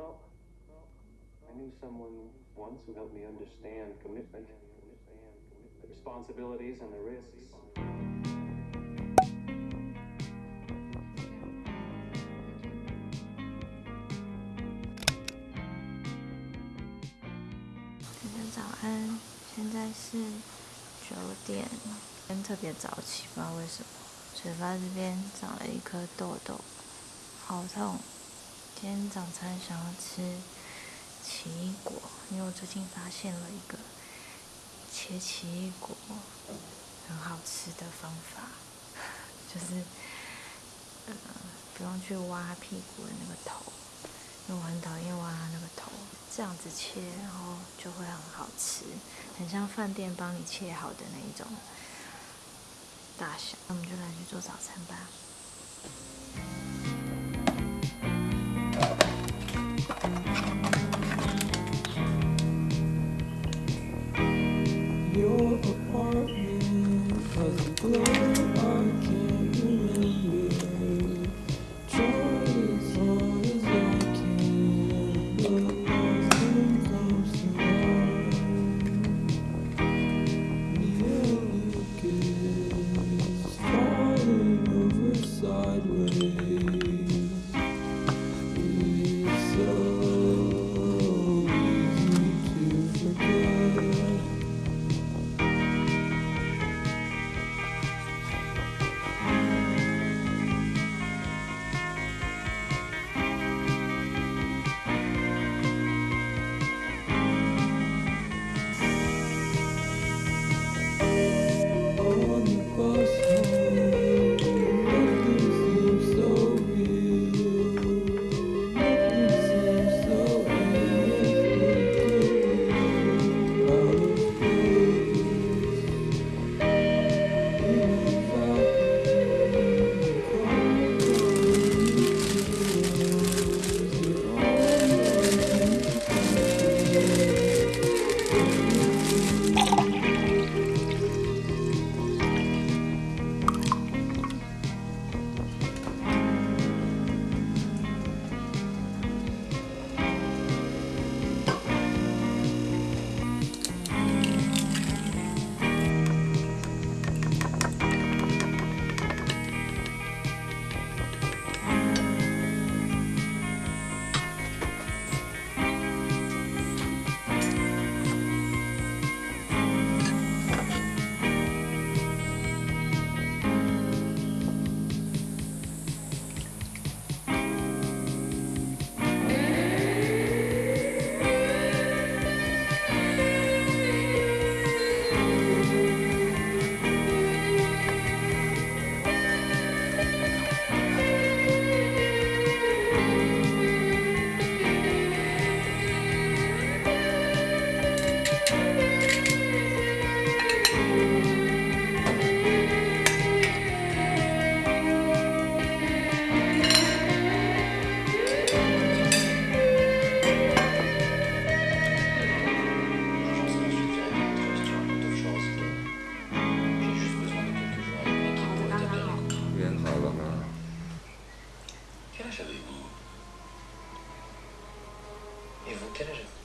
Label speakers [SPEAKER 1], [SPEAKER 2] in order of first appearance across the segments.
[SPEAKER 1] I knew someone once who helped me understand commitment, the responsibilities and the risks.
[SPEAKER 2] 早安，现在是九点，今天特别早起，不知道为什么，嘴巴这边长了一颗痘痘，好痛。今天早餐想要吃奇异果，因为我最近发现了一个切奇异果很好吃的方法，就是呃不用去挖屁股的那个头，因为我很讨厌挖那个头。这样子切，然后就会很好吃，很像饭店帮你切好的那一种大小。那我们就来去做早餐吧。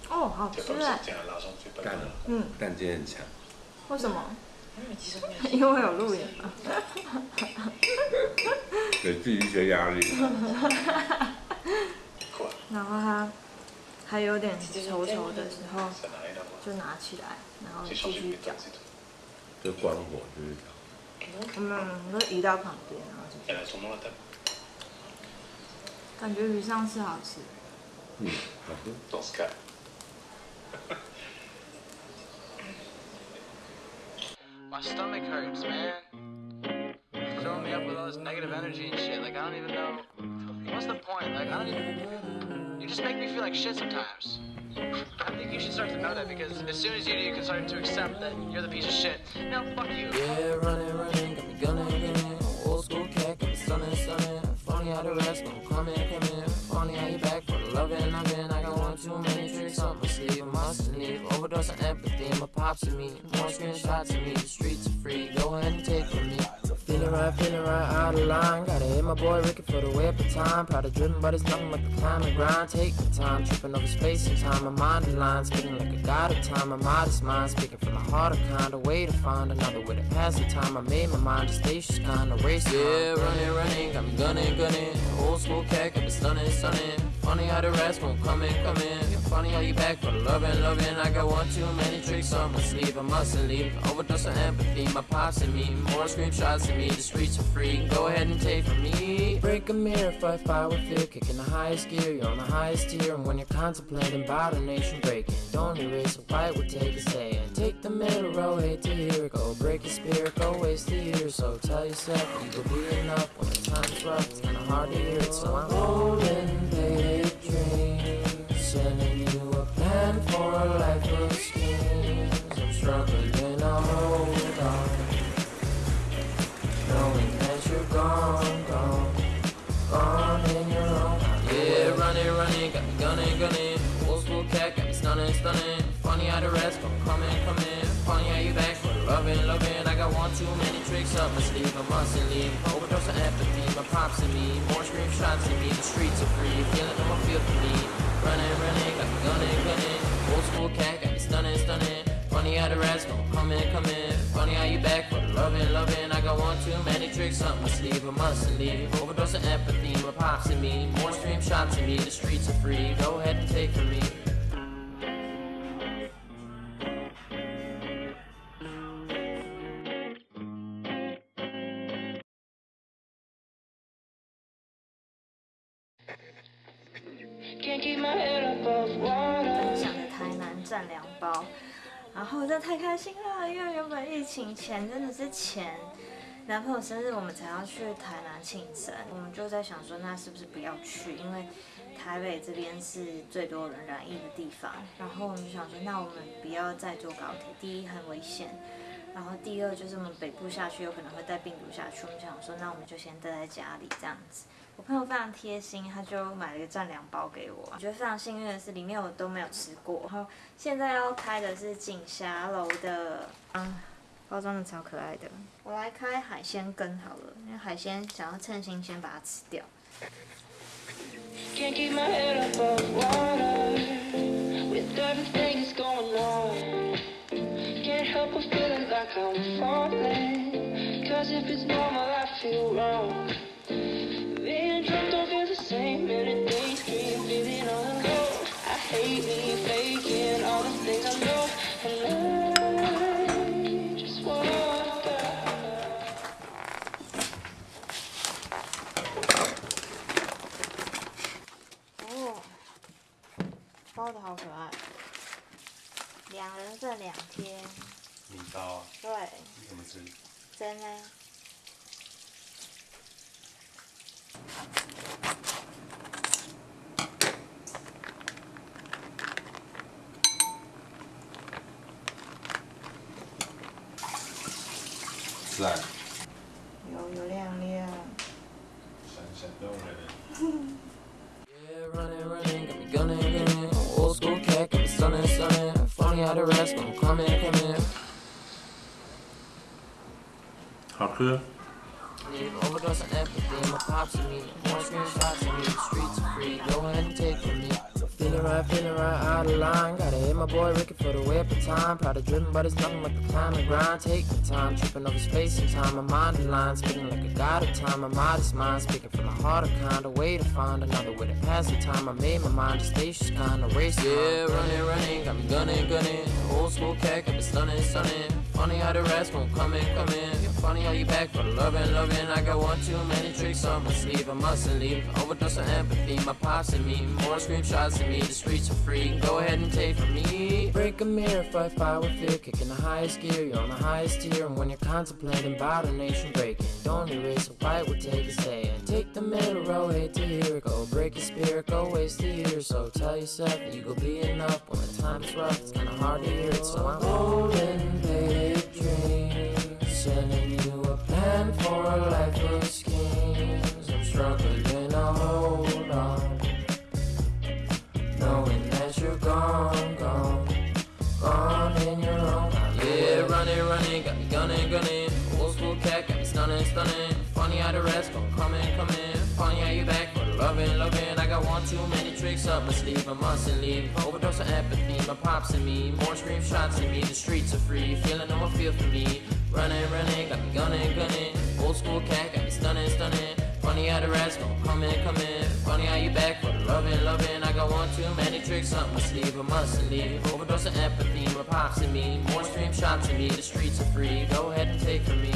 [SPEAKER 2] 哦，好吃哎！
[SPEAKER 3] 蛋，
[SPEAKER 2] 嗯，
[SPEAKER 3] 蛋今天很强。
[SPEAKER 2] 为什么？因为 有录影嘛。
[SPEAKER 3] 给自己一些压力。
[SPEAKER 2] 然后它还有点稠稠的时候，就拿起来，然后继续搅。
[SPEAKER 3] 就关火就是搅。
[SPEAKER 2] 嗯，就移到旁边，然后继续。感觉比上次好吃。
[SPEAKER 3] 嗯，好吃。
[SPEAKER 4] My stomach hurts, man. Filling me up with all this negative energy and shit. Like, I don't even know. What's the point? Like, I don't even. You just make me feel like shit sometimes. I think you should start to know that because as soon as you do, you can start to accept that you're the piece of shit. No, fuck you.
[SPEAKER 5] Yeah, running, running, got me gunning, Rest gon' come in, come in. Funny how you back for the loving, I'm in. I got one too many tricks up my sleeve. I must need overdose on empathy. My pops to me, more screenshots of me. The streets are free, go ahead and take from me. Feeling right, feeling right out of line. Gotta hit my boy Ricky for the way up the time. Proud of driven, but it's nothing but the climb and grind. Take the time, tripping over space and time. My mind in line, speaking like a god of time. My modest mind, speaking from the heart of kind. A way to find another way to pass the time. I made my mind a spacious kind of race. Yeah, running, running, got me gunning, gunning. Old school cat, got me stunning, stunning. Funny how the rest won't come in, come in. Funny how you back for loving, loving. I got one too many tricks on my sleeve. I mustn't leave. Overdose of empathy, my pops and me. More screenshots than me. The streets are free. Go ahead and take from me. Break a mirror, fight fire with fear. Kicking the highest gear, you're on the highest tier. And when you're contemplating a nation breaking, don't erase what white would take a say. And take the middle row, hate to hear it. Go break your spirit, go waste the year. So tell yourself you will be enough when the time's rough. It's kinda hard to hear it, so I'm holding the in, come in. Funny how you back for loving, loving. I got one too many tricks up my sleeve. I mustn't leave. Overdose of empathy, my pops and me. More scream shots in me. The streets are free. Feeling them, I feel for me. Running, running, got me gunning, gunning. Old school cat, got me stunning, stunning. Funny how the rest gon' come in, come in. Funny how you back for the loving, loving. I got one too many tricks up my sleeve. I mustn't leave. Overdose of empathy, my pops and me. More stream shots in me. The streets are free. Go ahead and take from me.
[SPEAKER 2] 想在台南占两包，然后真的太开心了，因为原本疫情前真的是前男朋友生日我们才要去台南庆生，我们就在想说那是不是不要去，因为台北这边是最多人染疫的地方，然后我们就想说那我们不要再坐高铁，第一很危险。然后第二就是我们北部下去有可能会带病毒下去，我们想说那我们就先待在家里这样子。我朋友非常贴心，他就买了一个占两包给我。我觉得非常幸运的是，里面我都没有吃过。然后现在要开的是锦霞楼的，嗯，包装的超可爱的。我来开海鲜羹好了，因为海鲜想要趁新鲜把它吃掉。
[SPEAKER 6] Can't keep my head above water with I'm falling. Cause if it's normal, I feel wrong. Being drunk don't feel the same. Many things keep feeling all alone. I hate me
[SPEAKER 3] 米糕啊，
[SPEAKER 2] 对，
[SPEAKER 3] 怎么吃？
[SPEAKER 2] 真的。
[SPEAKER 3] 赞，
[SPEAKER 2] 油油亮亮。
[SPEAKER 3] 闪闪动人。
[SPEAKER 5] Yeah, running, running, got me gunning, gunning. Old school cat, got me stunning, stunning. Funny how the rest gon' come in, come in.
[SPEAKER 3] 好吃。
[SPEAKER 5] Overdose of empathy, my pops and me. More screenshots of me, the streets are free. Go ahead and take from me. Feeling right, feeling right out of line. Gotta hit my boy Ricky for the way up the time. Proud of driven, but it's nothing but the climb and grind. Take the time, tripping over space and time. My mind in line, speaking like a god of time. My modest mind, speaking from the heart of kind. A way to find another way to pass the time. I made my mind a spacious kind of race. Yeah, running, running, got me gunning, gunning. Old school cat, got me stunning, stunning. Funny how the rest won't come in, come in. Funny how you back for loving, loving. I got one too many tricks on my sleeve. I mustn't leave. Overdose of empathy, my pops and me. More screenshots in me. The streets are free. Go ahead and take from me. Break a mirror, fight fire with fear. Kicking the highest gear, you're on the highest tier. And when you're contemplating about a nation breaking, don't erase what white would take a. And take the middle row, hate to hear it. Go break your spirit, go waste a year. So tell yourself that you go be enough when the time's rough. It's kinda hard to hear it. So I'm holding big plan for a life of schemes. I'm struggling to hold on. Knowing that you're gone, gone, gone in your own. Yeah, running, running, got me gunning, gunning. Old school cat, got me stunning, stunning. Funny how the rest gon' come in, come in. Funny how you back for loving, loving. I got one too many tricks up my sleeve. I mustn't leave. Overdose of empathy, my pops and me. More scream shots in me. The streets are free. Feeling no more feel for me. Running, running, got me gunning, gunning. Old school cat, got me stunning, stunning. Funny how the rats gon' come in, come in. Funny how you back for the loving, loving. I got one too many tricks up my sleeve. I mustn't leave. Overdose of empathy, my pops and me. More stream shots in me. The streets are free. Go ahead and take from me.